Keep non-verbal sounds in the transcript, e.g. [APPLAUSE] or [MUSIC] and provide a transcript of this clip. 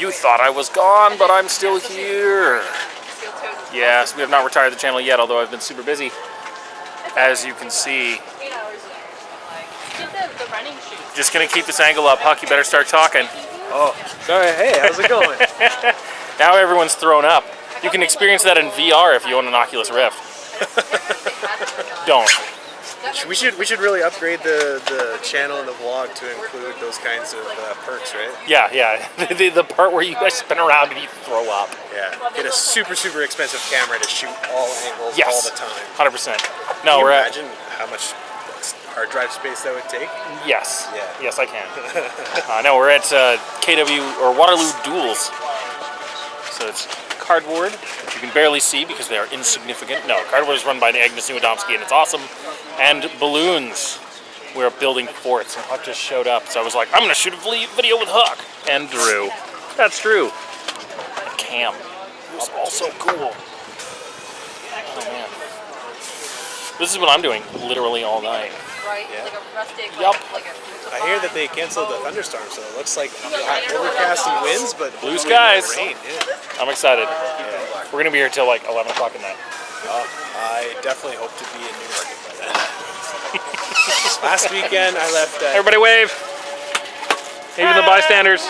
You thought I was gone, but I'm still here. Yes, we have not retired the channel yet, although I've been super busy. As you can see, The running shoes. just gonna keep this angle up. Huck, you better start talking. Oh, sorry. Hey, how's it going? [LAUGHS] Now everyone's thrown up. You can experience that in VR if you own an Oculus Rift. [LAUGHS] Don't. We should we should really upgrade the the channel and the vlog to include those kinds of uh, perks, right? Yeah, yeah. [LAUGHS] the, the part where you guys spin around and you throw up. Yeah. Get a super super expensive camera to shoot all angles Yes. all the time. 100%. Can No, you we're at, imagine how much hard drive space that would take? yes. Yeah. Yes, I can. [LAUGHS] uh, no, we're at uh, KW or Waterloo Duels. So it's cardboard, which you can barely see because they are insignificant. No, cardboard is run by Agnes Niewiadomski and it's awesome. And balloons. We're building forts and Huck just showed up. So I was like, I'm gonna shoot a video with Huck and Drew. That's Drew. And Cam, who's also cool. Oh man. This is what I'm doing literally all night. Right? Yeah. Like a rustic. Yup. Like, a, that they canceled the thunderstorm, so it looks like overcast and winds, but Blue skies. Rain. Yeah. I'm excited. We're gonna be here till like 11 o'clock at night. Well, I definitely hope to be in Newmarket by then. Last weekend, I left at Everybody wave. Even the bystanders.